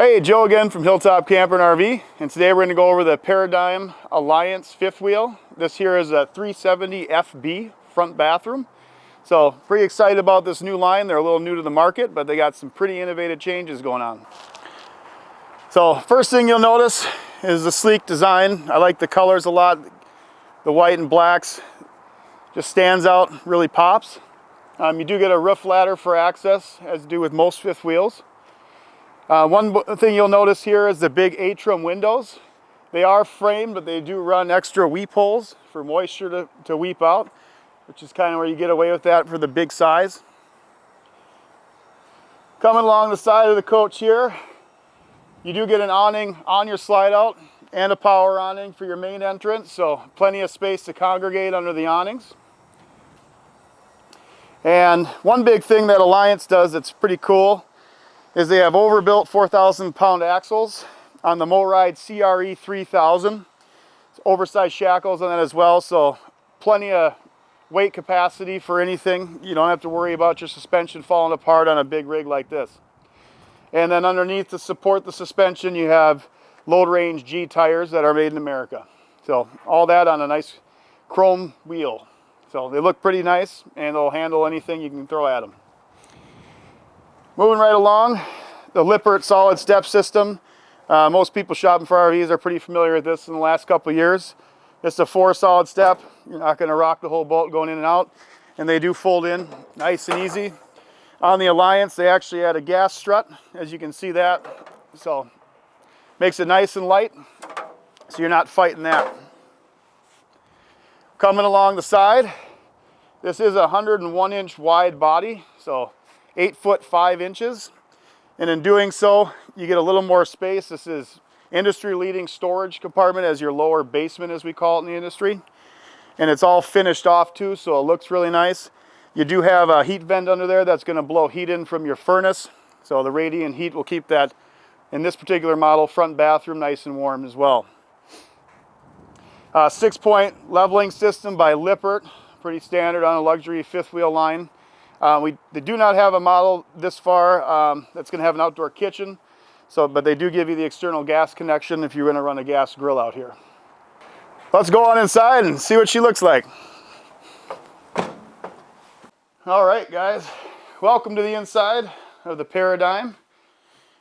Hey, Joe again from Hilltop Camper and RV, and today we're going to go over the Paradigm Alliance fifth wheel. This here is a 370 FB front bathroom. So pretty excited about this new line. They're a little new to the market, but they got some pretty innovative changes going on. So first thing you'll notice is the sleek design. I like the colors a lot. The white and blacks just stands out, really pops. Um, you do get a roof ladder for access, as do with most fifth wheels. Uh, one thing you'll notice here is the big atrium windows. They are framed, but they do run extra weep holes for moisture to, to weep out, which is kind of where you get away with that for the big size. Coming along the side of the coach here, you do get an awning on your slide out and a power awning for your main entrance, so plenty of space to congregate under the awnings. And one big thing that Alliance does that's pretty cool is they have overbuilt 4,000 pound axles on the MORryde CRE 3000. It's oversized shackles on that as well, so plenty of weight capacity for anything. You don't have to worry about your suspension falling apart on a big rig like this. And then underneath to support the suspension, you have load range G tires that are made in America. So all that on a nice chrome wheel. So they look pretty nice and they'll handle anything you can throw at them. Moving right along, the Lippert solid step system. Uh, most people shopping for RVs are pretty familiar with this in the last couple years. It's a four solid step. You're not going to rock the whole boat going in and out. And they do fold in nice and easy. On the Alliance, they actually add a gas strut, as you can see that. So makes it nice and light, so you're not fighting that. Coming along the side, this is a 101 inch wide body, so eight foot five inches. And in doing so, you get a little more space. This is industry leading storage compartment as your lower basement as we call it in the industry. And it's all finished off too, so it looks really nice. You do have a heat vent under there that's gonna blow heat in from your furnace. So the radiant heat will keep that, in this particular model, front bathroom nice and warm as well. Uh, six point leveling system by Lippert, pretty standard on a luxury fifth wheel line. Uh, we they do not have a model this far um, that's going to have an outdoor kitchen, so but they do give you the external gas connection if you're going to run a gas grill out here. Let's go on inside and see what she looks like. All right, guys, welcome to the inside of the Paradigm.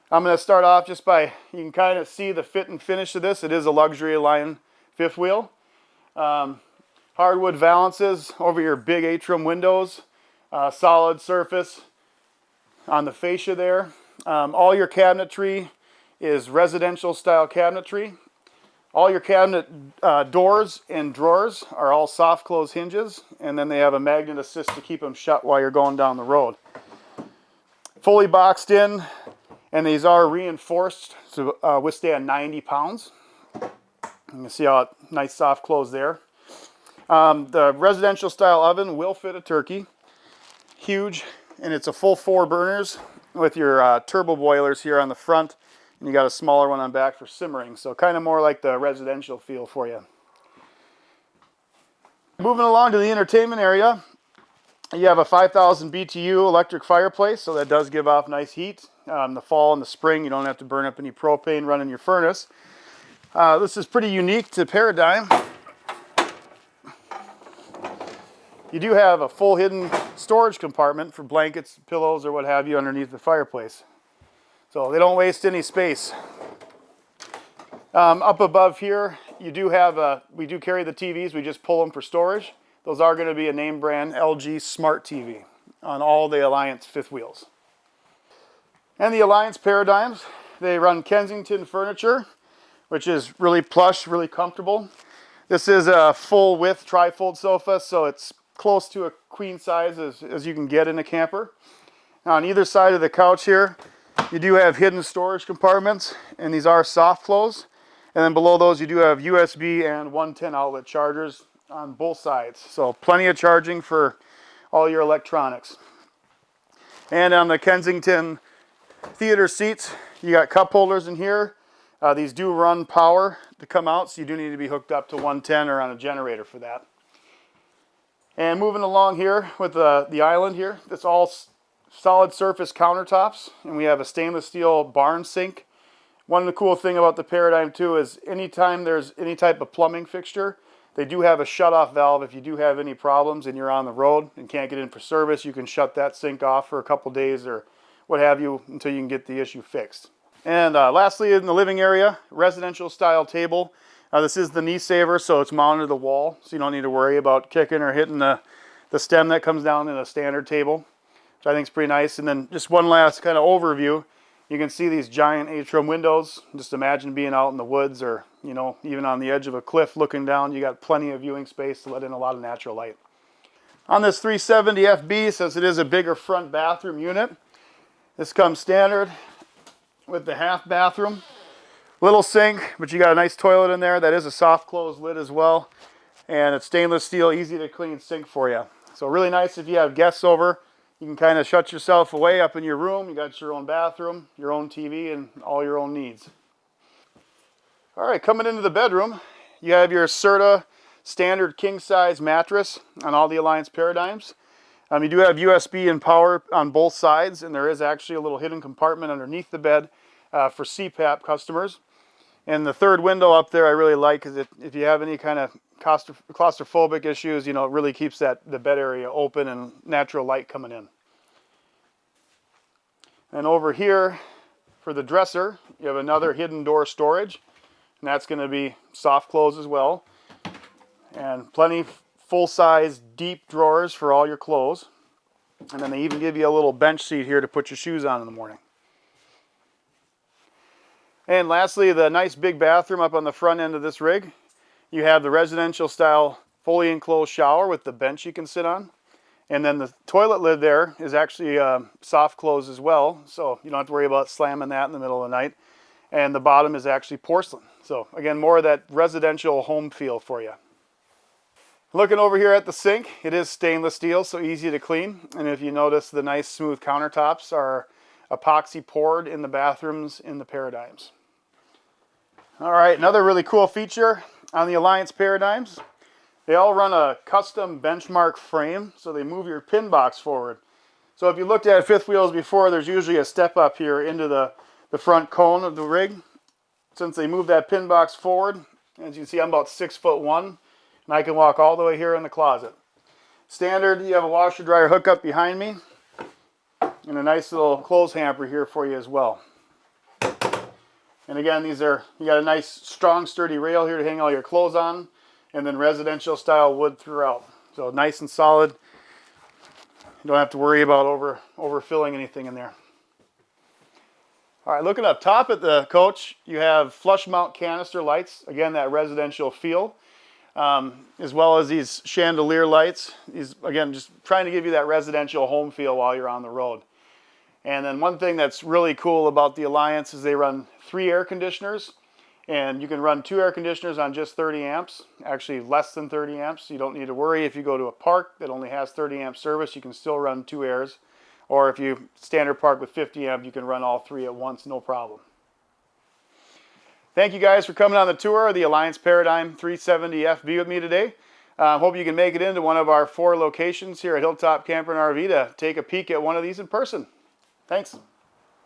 I'm going to start off just by, you can kind of see the fit and finish of this. It is a luxury line fifth wheel. Um, hardwood valances over your big atrium windows. Uh, solid surface on the fascia there. Um, all your cabinetry is residential style cabinetry. All your cabinet uh, doors and drawers are all soft close hinges, and then they have a magnet assist to keep them shut while you're going down the road. Fully boxed in, and these are reinforced to uh, withstand 90 pounds. You can see how nice soft close there. Um, the residential style oven will fit a turkey. Huge, and it's a full four burners with your uh, turbo boilers here on the front and you got a smaller one on back for simmering. So kind of more like the residential feel for you. Moving along to the entertainment area, you have a 5000 BTU electric fireplace, so that does give off nice heat. Um, the fall and the spring, you don't have to burn up any propane running your furnace. Uh, this is pretty unique to Paradigm. You do have a full hidden storage compartment for blankets, pillows, or what have you underneath the fireplace. So they don't waste any space. Um, up above here, you do have a, we do carry the TVs, we just pull them for storage. Those are going to be a name brand LG Smart TV on all the Alliance fifth wheels. And the Alliance Paradigms, they run Kensington furniture, which is really plush, really comfortable. This is a full width trifold sofa, so it's close to a queen size as, as you can get in a camper. Now on either side of the couch here, you do have hidden storage compartments, and these are soft close. And then below those, you do have USB and 110 outlet chargers on both sides. So plenty of charging for all your electronics. And on the Kensington theater seats, you got cup holders in here. Uh, these do run power to come out, so you do need to be hooked up to 110 or on a generator for that. And moving along here with the, the island here, that's all solid surface countertops and we have a stainless steel barn sink One of the cool thing about the Paradigm too is anytime there's any type of plumbing fixture, they do have a shut-off valve. If you do have any problems and you're on the road and can't get in for service, you can shut that sink off for a couple days or what have you until you can get the issue fixed. And uh, lastly, in the living area, residential style table. Uh, this is the knee saver, so it's mounted to the wall, so you don't need to worry about kicking or hitting the, the stem that comes down in a standard table, which I think is pretty nice. And then just one last kind of overview. You can see these giant atrium windows. Just imagine being out in the woods or, you know, even on the edge of a cliff looking down. You got plenty of viewing space to let in a lot of natural light. On this 370 FB, since it is a bigger front bathroom unit, this comes standard with the half bathroom. Little sink, but you got a nice toilet in there. That is a soft close lid as well. And it's stainless steel, easy to clean sink for you. So really nice if you have guests over. You can kind of shut yourself away up in your room. You got your own bathroom, your own TV, and all your own needs. All right, coming into the bedroom, you have your Serta standard king size mattress on all the Alliance Paradigms. Um, you do have USB and power on both sides, and there is actually a little hidden compartment underneath the bed uh, for CPAP customers. And the third window up there I really like because if you have any kind of claustrophobic issues, you know, it really keeps that the bed area open and natural light coming in. And over here for the dresser, you have another hidden door storage. And that's going to be soft close as well. And plenty full-size deep drawers for all your clothes. And then they even give you a little bench seat here to put your shoes on in the morning. And lastly, the nice big bathroom up on the front end of this rig. You have the residential style fully enclosed shower with the bench you can sit on. And then the toilet lid there is actually uh, soft close as well. So you don't have to worry about slamming that in the middle of the night. And the bottom is actually porcelain. So again, more of that residential home feel for you. Looking over here at the sink, it is stainless steel, so easy to clean. And if you notice, the nice smooth countertops are epoxy poured in the bathrooms in the Paradigms. All right, another really cool feature on the Alliance Paradigms. They all run a custom benchmark frame, so they move your pin box forward. So if you looked at fifth wheels before, there's usually a step up here into the, the front cone of the rig. Since they move that pin box forward, as you can see, I'm about six foot one, and I can walk all the way here in the closet. Standard, you have a washer dryer hookup behind me, and a nice little clothes hamper here for you as well. And again, these are, you got a nice strong sturdy rail here to hang all your clothes on and then residential style wood throughout. So nice and solid. You don't have to worry about over overfilling anything in there. All right, looking up top at the coach, you have flush mount canister lights. Again, that residential feel, um, as well as these chandelier lights. These, again, just trying to give you that residential home feel while you're on the road. And then one thing that's really cool about the Alliance is they run three air conditioners and you can run two air conditioners on just 30 amps, actually less than 30 amps. You don't need to worry if you go to a park that only has 30 amp service, you can still run two airs. Or if you standard park with 50 amp, you can run all three at once, no problem. Thank you guys for coming on the tour of the Alliance Paradigm 370 FB with me today. Uh, hope you can make it into one of our four locations here at Hilltop Camper and RV to take a peek at one of these in person. Thanks.